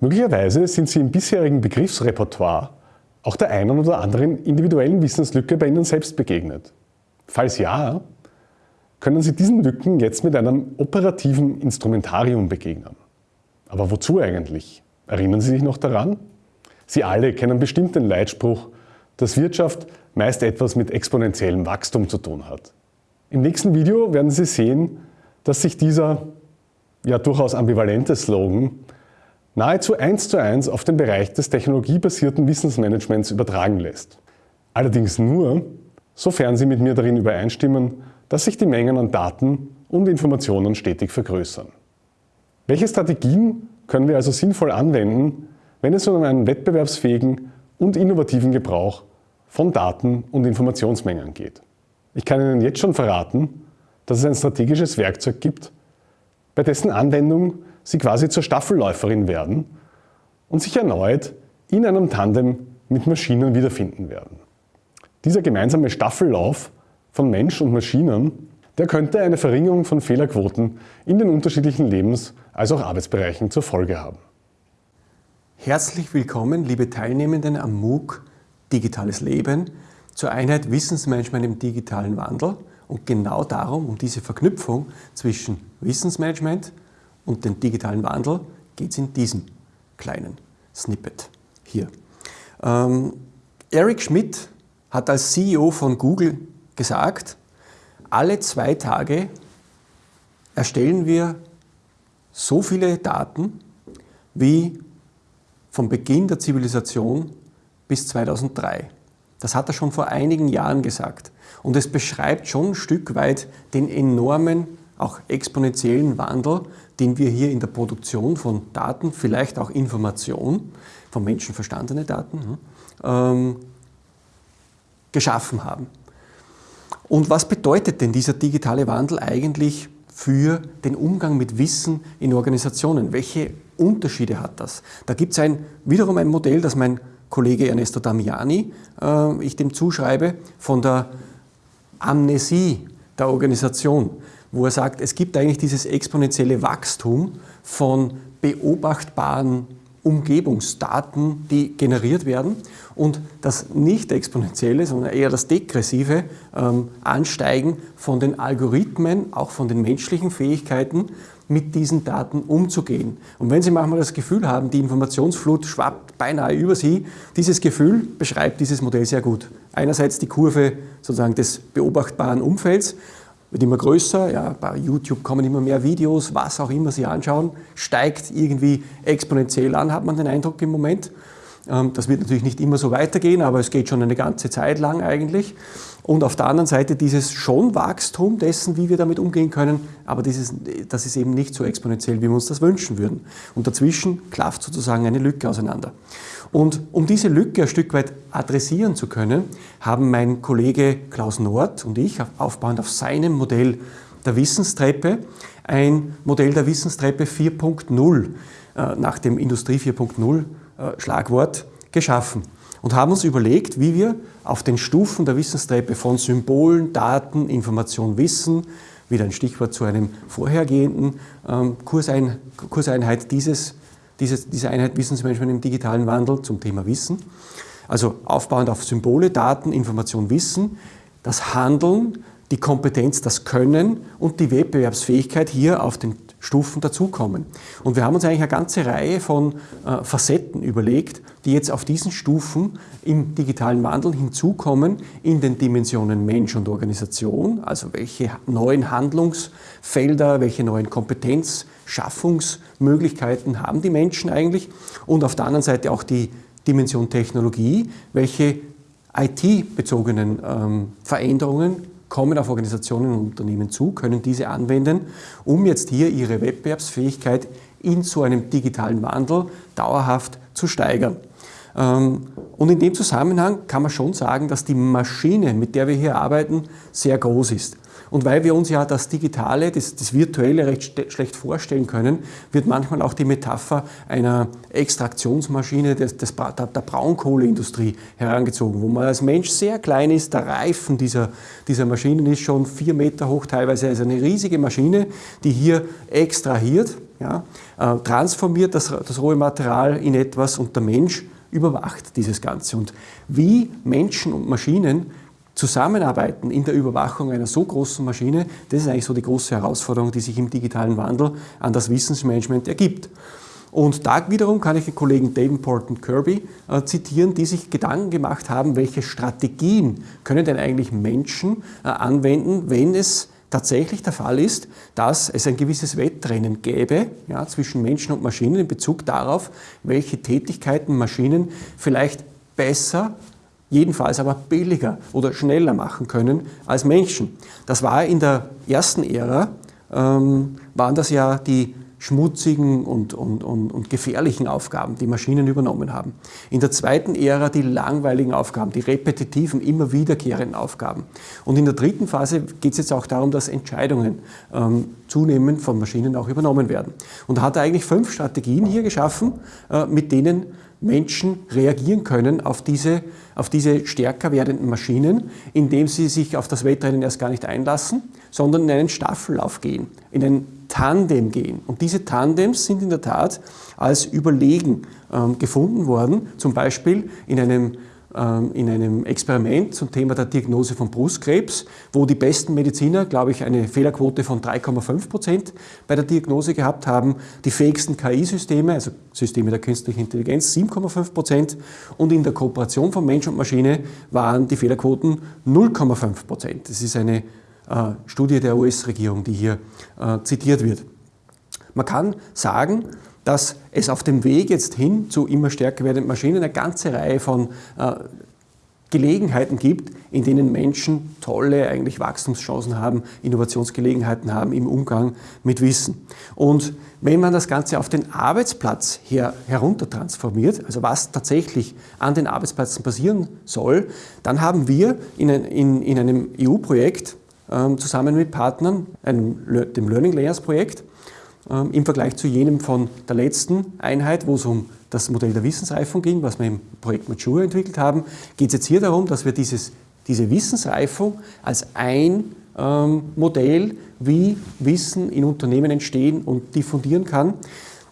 Möglicherweise sind Sie im bisherigen Begriffsrepertoire auch der einen oder anderen individuellen Wissenslücke bei Ihnen selbst begegnet. Falls ja, können Sie diesen Lücken jetzt mit einem operativen Instrumentarium begegnen. Aber wozu eigentlich? Erinnern Sie sich noch daran? Sie alle kennen bestimmt den Leitspruch, dass Wirtschaft meist etwas mit exponentiellem Wachstum zu tun hat. Im nächsten Video werden Sie sehen, dass sich dieser ja durchaus ambivalente Slogan nahezu eins zu eins auf den Bereich des technologiebasierten Wissensmanagements übertragen lässt. Allerdings nur, sofern Sie mit mir darin übereinstimmen, dass sich die Mengen an Daten und Informationen stetig vergrößern. Welche Strategien können wir also sinnvoll anwenden, wenn es um einen wettbewerbsfähigen und innovativen Gebrauch von Daten und Informationsmengen geht? Ich kann Ihnen jetzt schon verraten, dass es ein strategisches Werkzeug gibt, bei dessen Anwendung Sie quasi zur Staffelläuferin werden und sich erneut in einem Tandem mit Maschinen wiederfinden werden. Dieser gemeinsame Staffellauf von Mensch und Maschinen, der könnte eine Verringerung von Fehlerquoten in den unterschiedlichen Lebens- als auch Arbeitsbereichen zur Folge haben. Herzlich willkommen, liebe Teilnehmenden am MOOC Digitales Leben zur Einheit Wissensmanagement im digitalen Wandel. Und genau darum, um diese Verknüpfung zwischen Wissensmanagement und dem digitalen Wandel, geht es in diesem kleinen Snippet hier. Ähm, Eric Schmidt hat als CEO von Google gesagt, alle zwei Tage erstellen wir so viele Daten wie vom Beginn der Zivilisation bis 2003. Das hat er schon vor einigen Jahren gesagt. Und es beschreibt schon ein Stück weit den enormen, auch exponentiellen Wandel, den wir hier in der Produktion von Daten, vielleicht auch Information, von Menschen verstandene Daten, hm, ähm, geschaffen haben. Und was bedeutet denn dieser digitale Wandel eigentlich für den Umgang mit Wissen in Organisationen? Welche Unterschiede hat das? Da gibt es ein, wiederum ein Modell, das mein Kollege Ernesto Damiani, äh, ich dem zuschreibe, von der Amnesie der Organisation, wo er sagt, es gibt eigentlich dieses exponentielle Wachstum von beobachtbaren Umgebungsdaten, die generiert werden und das nicht exponentielle, sondern eher das degressive ähm, Ansteigen von den Algorithmen, auch von den menschlichen Fähigkeiten, mit diesen Daten umzugehen. Und wenn Sie manchmal das Gefühl haben, die Informationsflut schwappt beinahe über Sie, dieses Gefühl beschreibt dieses Modell sehr gut. Einerseits die Kurve sozusagen des beobachtbaren Umfelds, wird immer größer, ja, bei YouTube kommen immer mehr Videos, was auch immer Sie anschauen, steigt irgendwie exponentiell an, hat man den Eindruck im Moment. Ähm, das wird natürlich nicht immer so weitergehen, aber es geht schon eine ganze Zeit lang eigentlich. Und auf der anderen Seite dieses schon Wachstum dessen, wie wir damit umgehen können, aber dieses, das ist eben nicht so exponentiell, wie wir uns das wünschen würden. Und dazwischen klafft sozusagen eine Lücke auseinander. Und um diese Lücke ein Stück weit adressieren zu können, haben mein Kollege Klaus Nord und ich, aufbauend auf seinem Modell der Wissenstreppe, ein Modell der Wissenstreppe 4.0 äh, nach dem Industrie 4.0 äh, Schlagwort geschaffen und haben uns überlegt, wie wir auf den Stufen der Wissenstreppe von Symbolen, Daten, Information, Wissen, wieder ein Stichwort zu einem vorhergehenden ähm, Kursein, Kurseinheit dieses, dieses, dieser Einheit Wissensmanagement im digitalen Wandel zum Thema Wissen. Also aufbauend auf Symbole, Daten, Information, Wissen, das Handeln, die Kompetenz, das Können und die Wettbewerbsfähigkeit hier auf den Stufen dazukommen. Und wir haben uns eigentlich eine ganze Reihe von äh, Facetten überlegt, die jetzt auf diesen Stufen im digitalen Wandel hinzukommen in den Dimensionen Mensch und Organisation, also welche neuen Handlungsfelder, welche neuen Kompetenzschaffungsmöglichkeiten haben die Menschen eigentlich und auf der anderen Seite auch die Dimension Technologie, welche IT-bezogenen ähm, Veränderungen kommen auf Organisationen und Unternehmen zu, können diese anwenden, um jetzt hier ihre Wettbewerbsfähigkeit in so einem digitalen Wandel dauerhaft zu steigern. Ähm, und in dem Zusammenhang kann man schon sagen, dass die Maschine, mit der wir hier arbeiten, sehr groß ist. Und weil wir uns ja das Digitale, das, das Virtuelle recht schlecht vorstellen können, wird manchmal auch die Metapher einer Extraktionsmaschine des, des, der, der Braunkohleindustrie herangezogen, wo man als Mensch sehr klein ist. Der Reifen dieser, dieser Maschinen ist schon vier Meter hoch, teilweise also eine riesige Maschine, die hier extrahiert ja, äh, transformiert das, das rohe Material in etwas und der Mensch überwacht dieses Ganze. Und wie Menschen und Maschinen zusammenarbeiten in der Überwachung einer so großen Maschine, das ist eigentlich so die große Herausforderung, die sich im digitalen Wandel an das Wissensmanagement ergibt. Und da wiederum kann ich den Kollegen Davenport und Kirby äh, zitieren, die sich Gedanken gemacht haben, welche Strategien können denn eigentlich Menschen äh, anwenden, wenn es tatsächlich der Fall ist, dass es ein gewisses Wettrennen gäbe ja, zwischen Menschen und Maschinen in Bezug darauf, welche Tätigkeiten Maschinen vielleicht besser jedenfalls aber billiger oder schneller machen können als Menschen. Das war in der ersten Ära, ähm, waren das ja die schmutzigen und, und, und, und, gefährlichen Aufgaben, die Maschinen übernommen haben. In der zweiten Ära die langweiligen Aufgaben, die repetitiven, immer wiederkehrenden Aufgaben. Und in der dritten Phase geht es jetzt auch darum, dass Entscheidungen ähm, zunehmend von Maschinen auch übernommen werden. Und da hat er eigentlich fünf Strategien hier geschaffen, äh, mit denen Menschen reagieren können auf diese, auf diese stärker werdenden Maschinen, indem sie sich auf das Wettrennen erst gar nicht einlassen, sondern in einen Staffellauf gehen, in ein Tandem gehen. Und diese Tandems sind in der Tat als überlegen ähm, gefunden worden, zum Beispiel in einem in einem Experiment zum Thema der Diagnose von Brustkrebs, wo die besten Mediziner, glaube ich, eine Fehlerquote von 3,5 Prozent bei der Diagnose gehabt haben, die fähigsten KI-Systeme, also Systeme der künstlichen Intelligenz, 7,5 Prozent und in der Kooperation von Mensch und Maschine waren die Fehlerquoten 0,5 Prozent. Das ist eine äh, Studie der US-Regierung, die hier äh, zitiert wird. Man kann sagen, dass es auf dem Weg jetzt hin zu immer stärker werdenden Maschinen eine ganze Reihe von äh, Gelegenheiten gibt, in denen Menschen tolle eigentlich Wachstumschancen haben, Innovationsgelegenheiten haben im Umgang mit Wissen. Und wenn man das Ganze auf den Arbeitsplatz her, herunter transformiert, also was tatsächlich an den Arbeitsplätzen passieren soll, dann haben wir in, in, in einem EU-Projekt ähm, zusammen mit Partnern, einem, dem Learning Layers Projekt, im Vergleich zu jenem von der letzten Einheit, wo es um das Modell der Wissensreifung ging, was wir im Projekt Mature entwickelt haben, geht es jetzt hier darum, dass wir dieses, diese Wissensreifung als ein ähm, Modell, wie Wissen in Unternehmen entstehen und diffundieren kann.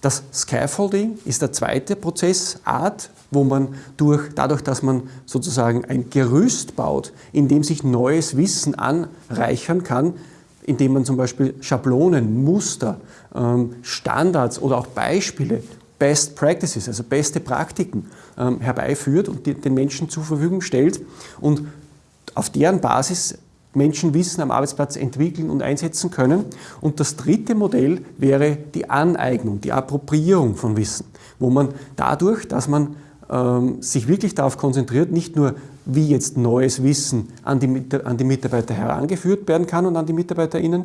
Das Scaffolding ist der zweite Prozessart, wo man durch, dadurch, dass man sozusagen ein Gerüst baut, in dem sich neues Wissen anreichern kann, indem man zum Beispiel Schablonen, Muster, ähm, Standards oder auch Beispiele, Best Practices, also beste Praktiken ähm, herbeiführt und den Menschen zur Verfügung stellt und auf deren Basis Menschen Wissen am Arbeitsplatz entwickeln und einsetzen können. Und das dritte Modell wäre die Aneignung, die Appropriierung von Wissen, wo man dadurch, dass man sich wirklich darauf konzentriert, nicht nur wie jetzt neues Wissen an die, an die Mitarbeiter herangeführt werden kann und an die MitarbeiterInnen,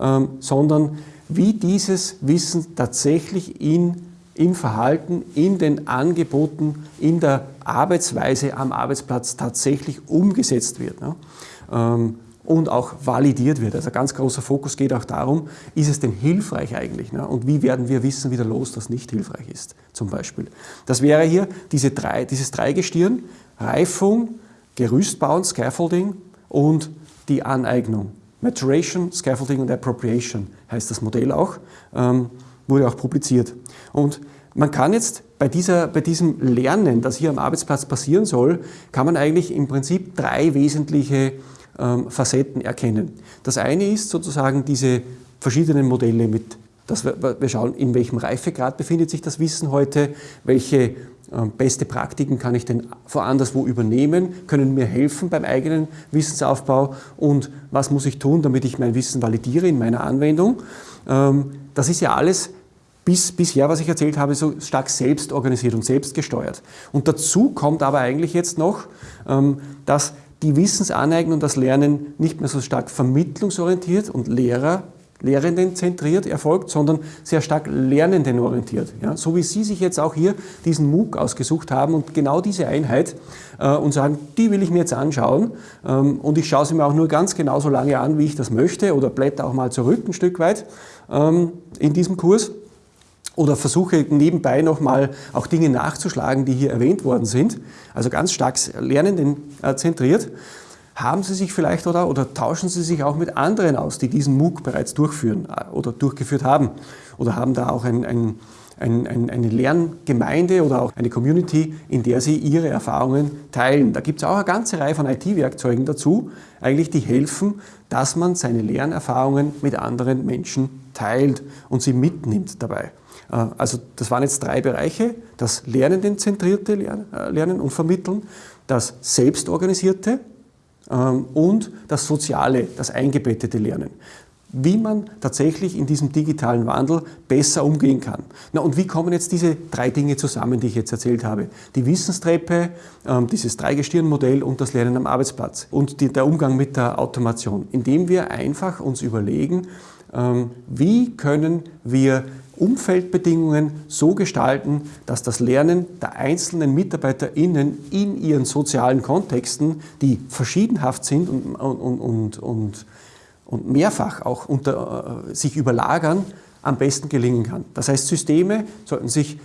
ähm, sondern wie dieses Wissen tatsächlich in, im Verhalten, in den Angeboten, in der Arbeitsweise am Arbeitsplatz tatsächlich umgesetzt wird. Und auch validiert wird. Also ein ganz großer Fokus geht auch darum, ist es denn hilfreich eigentlich? Ne? Und wie werden wir Wissen wieder los, das nicht hilfreich ist, zum Beispiel. Das wäre hier diese drei, dieses Dreigestirn, Reifung, Gerüstbauen, Scaffolding und die Aneignung. Maturation, Scaffolding und Appropriation heißt das Modell auch, ähm, wurde auch publiziert. Und man kann jetzt bei, dieser, bei diesem Lernen, das hier am Arbeitsplatz passieren soll, kann man eigentlich im Prinzip drei wesentliche Facetten erkennen. Das eine ist sozusagen diese verschiedenen Modelle mit, dass wir, wir schauen, in welchem Reifegrad befindet sich das Wissen heute, welche ähm, beste Praktiken kann ich denn woanderswo übernehmen, können mir helfen beim eigenen Wissensaufbau und was muss ich tun, damit ich mein Wissen validiere in meiner Anwendung. Ähm, das ist ja alles bis, bisher, was ich erzählt habe, so stark selbst organisiert und selbst gesteuert. Und dazu kommt aber eigentlich jetzt noch, ähm, dass die Wissensaneignung und das Lernen nicht mehr so stark vermittlungsorientiert und Lehrer Lehrenden zentriert erfolgt, sondern sehr stark Lernenden orientiert. Ja, so wie Sie sich jetzt auch hier diesen MOOC ausgesucht haben und genau diese Einheit äh, und sagen, die will ich mir jetzt anschauen ähm, und ich schaue sie mir auch nur ganz genau so lange an, wie ich das möchte oder blätter auch mal zurück ein Stück weit ähm, in diesem Kurs oder versuche nebenbei nochmal auch Dinge nachzuschlagen, die hier erwähnt worden sind. Also ganz stark Lernenden äh, zentriert haben Sie sich vielleicht oder, oder tauschen Sie sich auch mit anderen aus, die diesen MOOC bereits durchführen äh, oder durchgeführt haben oder haben da auch ein, ein, ein, eine Lerngemeinde oder auch eine Community, in der Sie Ihre Erfahrungen teilen. Da gibt es auch eine ganze Reihe von IT-Werkzeugen dazu, eigentlich die helfen, dass man seine Lernerfahrungen mit anderen Menschen teilt und sie mitnimmt dabei. Äh, also das waren jetzt drei Bereiche, das lernendenzentrierte äh, Lernen und Vermitteln, das selbstorganisierte ähm, und das soziale, das eingebettete Lernen wie man tatsächlich in diesem digitalen Wandel besser umgehen kann. Na, und wie kommen jetzt diese drei Dinge zusammen, die ich jetzt erzählt habe? Die Wissenstreppe, ähm, dieses Dreigestirnmodell und das Lernen am Arbeitsplatz und der Umgang mit der Automation, indem wir einfach uns überlegen, ähm, wie können wir Umfeldbedingungen so gestalten, dass das Lernen der einzelnen MitarbeiterInnen in ihren sozialen Kontexten, die verschiedenhaft sind und, und, und, und und mehrfach auch unter, äh, sich überlagern, am besten gelingen kann. Das heißt, Systeme sollten sich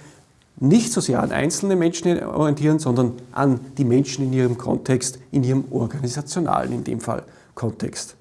nicht so sehr an einzelne Menschen orientieren, sondern an die Menschen in ihrem Kontext, in ihrem organisationalen, in dem Fall, Kontext.